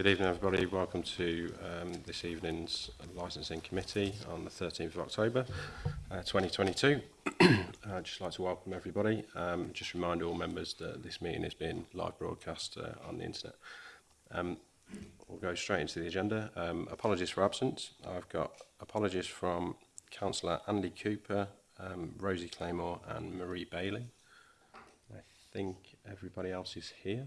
Good evening, everybody. Welcome to um, this evening's licensing committee on the 13th of October uh, 2022. I'd uh, just like to welcome everybody. Um, just remind all members that this meeting is being live broadcast uh, on the internet. Um, we'll go straight into the agenda. Um, apologies for absence. I've got apologies from Councillor Andy Cooper, um, Rosie Claymore and Marie Bailey. I think everybody else is here,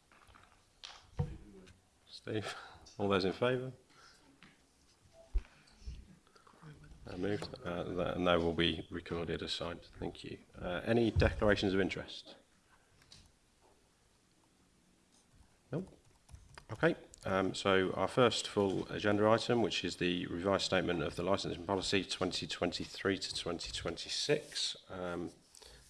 that? Steve, all those in favour? moved. Uh, that will be recorded signed. Thank you. Uh, any declarations of interest? No? Okay. Um, so our first full agenda item, which is the revised statement of the licensing policy 2023 to 2026. Um,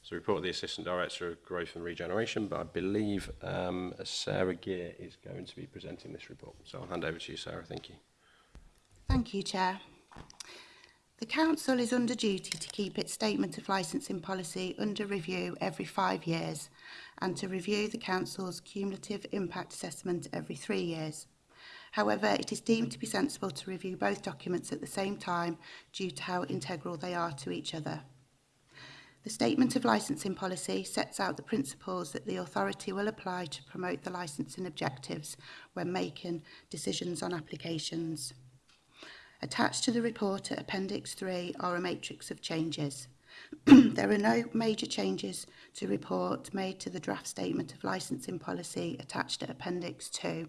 so report of the Assistant Director of Growth and Regeneration, but I believe um, Sarah Gear is going to be presenting this report. So I'll hand over to you, Sarah. Thank you. Thank you, Chair. The Council is under duty to keep its statement of licensing policy under review every five years and to review the Council's cumulative impact assessment every three years. However, it is deemed to be sensible to review both documents at the same time due to how integral they are to each other. The Statement of Licensing Policy sets out the principles that the authority will apply to promote the licensing objectives when making decisions on applications. Attached to the report at Appendix 3 are a matrix of changes. there are no major changes to report made to the draft statement of licensing policy attached at Appendix 2.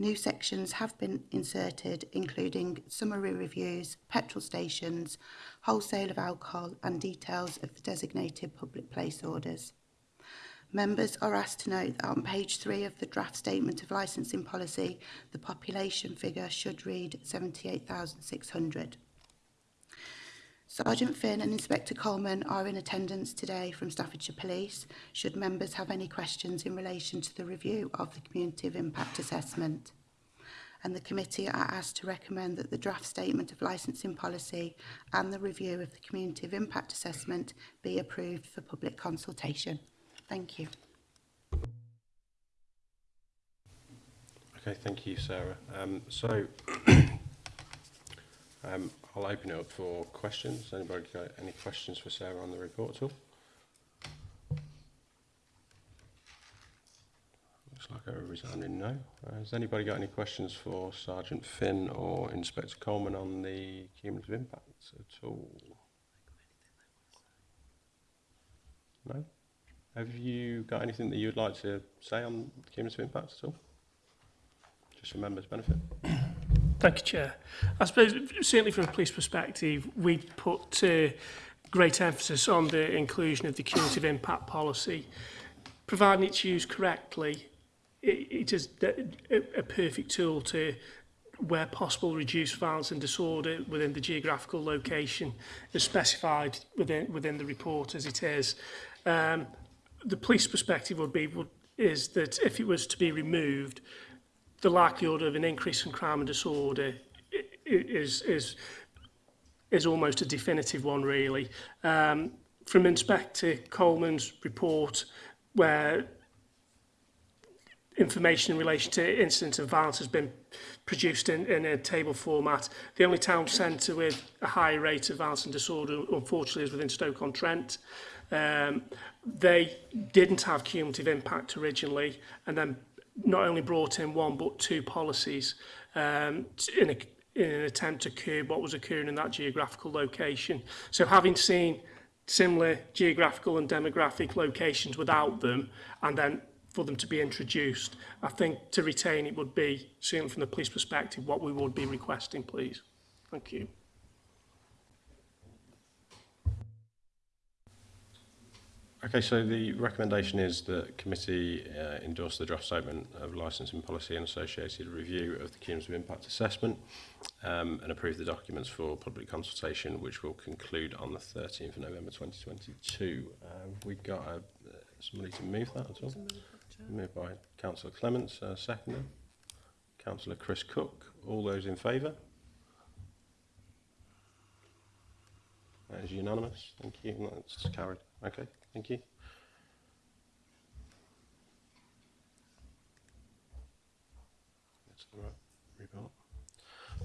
New sections have been inserted, including summary reviews, petrol stations, wholesale of alcohol and details of the designated public place orders. Members are asked to note that on page 3 of the draft statement of licensing policy, the population figure should read 78,600. Sergeant Finn and Inspector Coleman are in attendance today from Staffordshire Police should members have any questions in relation to the review of the Community of Impact Assessment. And the committee are asked to recommend that the draft statement of licensing policy and the review of the Community of Impact Assessment be approved for public consultation. Thank you. Okay, thank you, Sarah. Um, so um, I'll open it up for questions. Anybody got any questions for Sarah on the report at all? Looks like a resounding no. Uh, has anybody got any questions for Sergeant Finn or Inspector Coleman on the cumulative impacts at all? No? Have you got anything that you'd like to say on the cumulative impacts at all? Just for members' benefit. Thank you, Chair. I suppose, certainly from a police perspective, we put uh, great emphasis on the inclusion of the cumulative impact policy. Providing it's used correctly, it, it is a, a perfect tool to where possible reduce violence and disorder within the geographical location as specified within within the report as it is um the police perspective would be would, is that if it was to be removed, the likelihood of an increase in crime and disorder is is is almost a definitive one really. Um, from Inspector Coleman's report, where information in relation to incidents of violence has been produced in, in a table format. The only town centre with a high rate of violence and disorder, unfortunately, is within Stoke-on-Trent. Um, they didn't have cumulative impact originally, and then not only brought in one but two policies um, in, a, in an attempt to curb what was occurring in that geographical location. So having seen similar geographical and demographic locations without them, and then for them to be introduced, I think to retain it would be, certainly from the police perspective, what we would be requesting, please. Thank you. Okay, so the recommendation is that committee uh, endorse the draft statement of licensing policy and associated review of the cumulative impact assessment um, and approve the documents for public consultation, which will conclude on the 13th of November 2022. Uh, we've got a, uh, somebody to move that at all. Moved by Councillor Clements, uh, seconded. Councillor Chris Cook. All those in favour? That is unanimous. Thank you. That's carried. Okay. Thank you.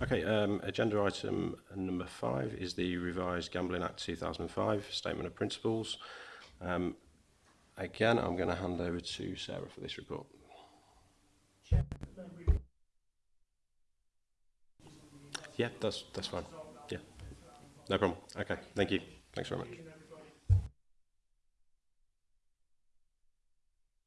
Okay, um, agenda item number five is the revised Gambling Act 2005 Statement of Principles. Um, again, I'm going to hand over to Sarah for this report. Yeah, that's that's fine. Yeah, no problem. Okay, thank you. Thanks very much.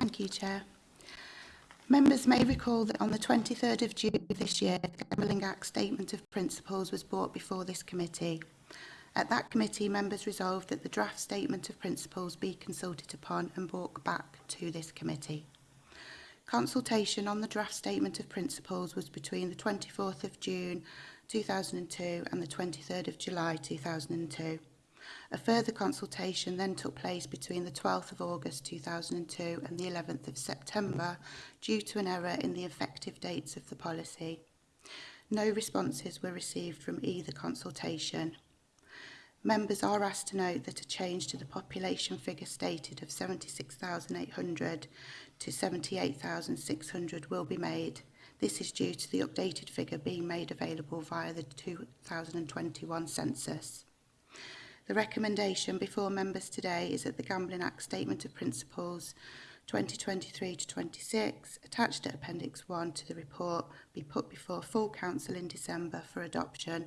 Thank you, Chair. Members may recall that on the 23rd of June this year, the Gambling Act Statement of Principles was brought before this committee. At that committee, members resolved that the draft Statement of Principles be consulted upon and brought back to this committee. Consultation on the draft Statement of Principles was between the 24th of June 2002 and the 23rd of July 2002. A further consultation then took place between the 12th of August 2002 and the 11th of September due to an error in the effective dates of the policy. No responses were received from either consultation. Members are asked to note that a change to the population figure stated of 76,800 to 78,600 will be made. This is due to the updated figure being made available via the 2021 census. The recommendation before members today is that the Gambling Act Statement of Principles 2023 to 26, attached at Appendix 1 to the report, be put before full council in December for adoption,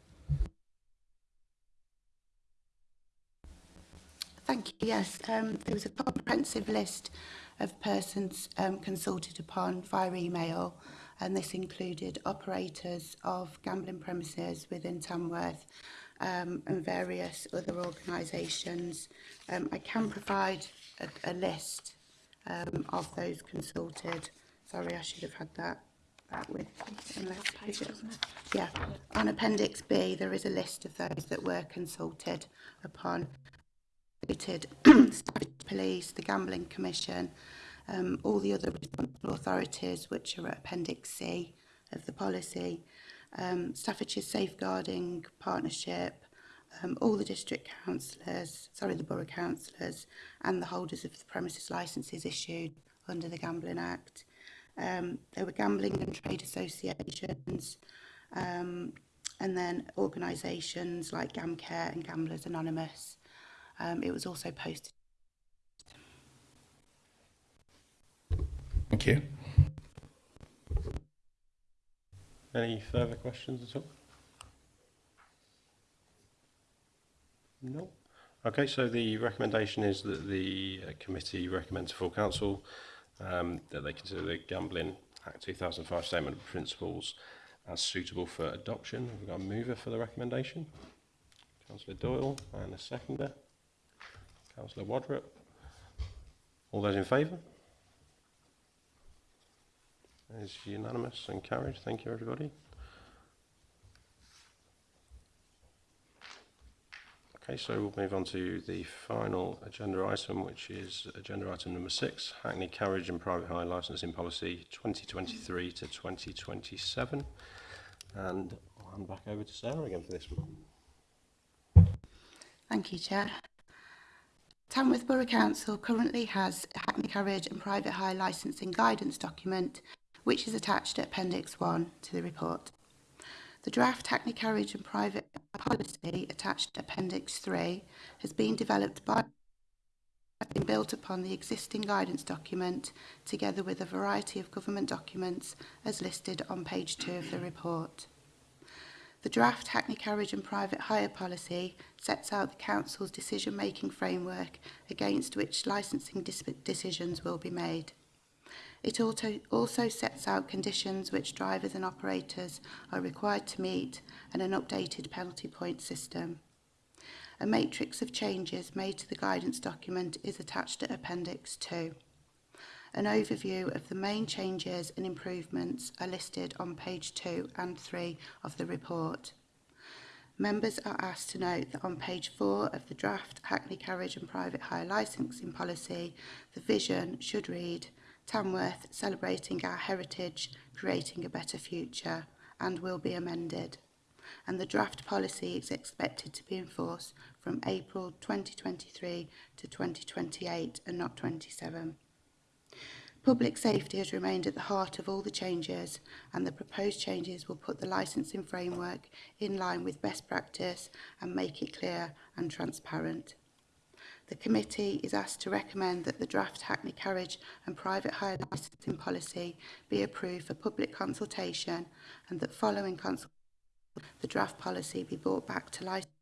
Thank you. Yes, um, there was a comprehensive list of persons um, consulted upon via email, and this included operators of gambling premises within Tamworth um, and various other organisations. Um, I can provide a, a list um, of those consulted. Sorry, I should have had that, that with unless, yeah. On Appendix B, there is a list of those that were consulted upon. Police, the Gambling Commission, um, all the other responsible authorities which are at Appendix C of the policy um, Staffordshire Safeguarding Partnership, um, all the district councillors, sorry, the borough councillors and the holders of the premises licences issued under the Gambling Act. Um, there were gambling and trade associations um, and then organisations like GamCare and Gamblers Anonymous. Um, it was also posted. Thank you. Any further questions at all? No. Okay, so the recommendation is that the uh, committee recommends to full council um, that they consider the Gambling Act 2005 Statement of Principles as suitable for adoption. We've got a mover for the recommendation, Councillor Doyle, and a seconder, Councillor Wadrup. All those in favour? is unanimous and carried. Thank you, everybody. Okay, so we'll move on to the final agenda item, which is agenda item number six, Hackney Carriage and Private Hire Licensing Policy 2023 to 2027. And I'll hand back over to Sarah again for this one. Thank you, Chair. Tamworth Borough Council currently has Hackney Carriage and Private Hire Licensing Guidance document which is attached at Appendix 1 to the report. The draft hackney carriage and private policy attached to Appendix 3 has been developed by has been built upon the existing guidance document together with a variety of government documents as listed on page 2 of the report. The draft Hackney Carriage and Private Hire policy sets out the Council's decision-making framework against which licensing decisions will be made. It also sets out conditions which drivers and operators are required to meet and an updated penalty point system. A matrix of changes made to the guidance document is attached at Appendix 2. An overview of the main changes and improvements are listed on page 2 and 3 of the report. Members are asked to note that on page 4 of the draft Hackney Carriage and Private Hire Licensing Policy, the vision should read Tamworth celebrating our heritage, creating a better future, and will be amended. And the draft policy is expected to be in force from April 2023 to 2028 and not 27. Public safety has remained at the heart of all the changes and the proposed changes will put the licensing framework in line with best practice and make it clear and transparent. The committee is asked to recommend that the draft Hackney Carriage and Private Hire Licensing Policy be approved for public consultation and that following consultation the draft policy be brought back to license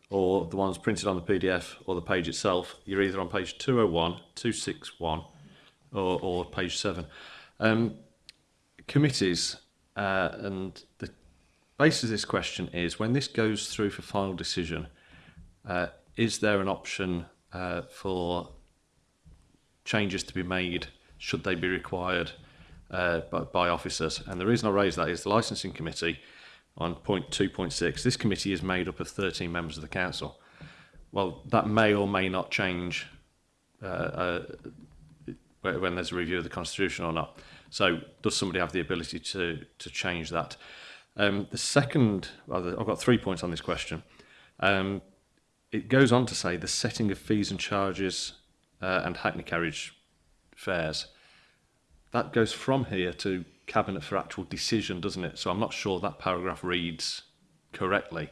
or the ones printed on the PDF or the page itself, you're either on page 201, 261 or, or page 7. Um, committees uh, and the basis of this question is when this goes through for final decision, uh, is there an option uh, for changes to be made should they be required uh, by, by, officers. And the reason I raise that is the licensing committee on point 2.6, this committee is made up of 13 members of the council. Well, that may or may not change uh, uh, when there's a review of the constitution or not. So does somebody have the ability to, to change that? Um, the second, well, I've got three points on this question. Um, it goes on to say the setting of fees and charges uh, and hackney carriage fares. that goes from here to cabinet for actual decision, doesn't it? So I'm not sure that paragraph reads correctly.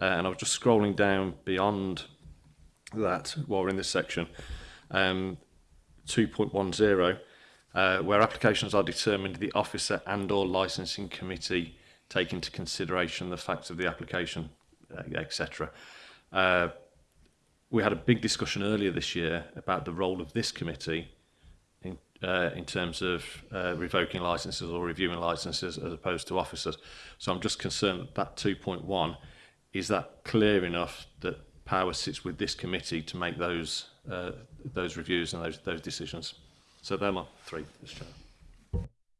Uh, and I was just scrolling down beyond that while we're in this section, um, 2.10, uh, where applications are determined, the officer and or licensing committee take into consideration the facts of the application, uh, etc. Uh, we had a big discussion earlier this year about the role of this committee uh, in terms of uh, revoking licenses or reviewing licenses as opposed to officers. So I'm just concerned that 2.1 is that clear enough that power sits with this committee to make those uh, those reviews and those those decisions. So there are three, Mr. Chair.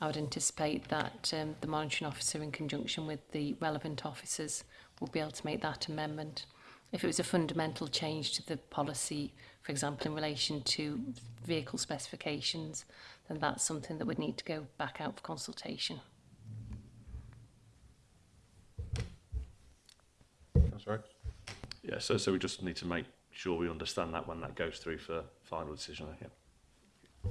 I would anticipate that um, the monitoring officer in conjunction with the relevant officers will be able to make that amendment. If it was a fundamental change to the policy, for example, in relation to vehicle specifications, then that's something that would need to go back out for consultation. right? Yeah, so, so we just need to make sure we understand that when that goes through for final decision. Yeah.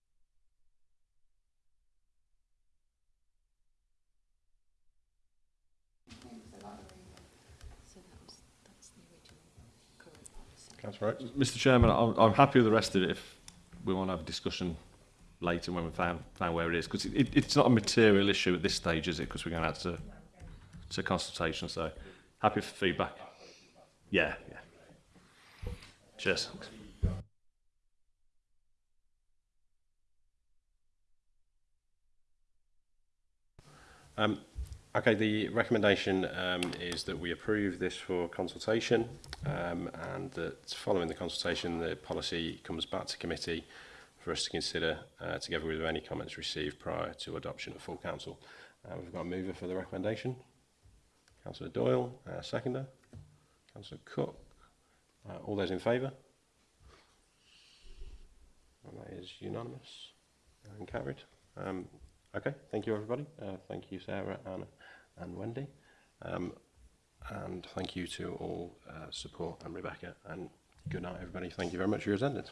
Councillor Oates. Mr Chairman, I'm, I'm happy with the rest of it if we want to have a discussion later when we found, found where it is, because it, it's not a material issue at this stage, is it? Because we're going out to, to consultation, so happy for feedback. Yeah, yeah. Cheers. Um, Okay, the recommendation um, is that we approve this for consultation um, and that following the consultation the policy comes back to committee for us to consider uh, together with any comments received prior to adoption of full council. Uh, we've got a mover for the recommendation. Councillor Doyle, uh, seconder. Councillor Cook. Uh, all those in favour? And that is unanimous and carried. Um, okay, thank you everybody. Uh, thank you Sarah, Anna and Wendy. Um, and thank you to all uh, support and Rebecca. And good night, everybody. Thank you very much for your attendance.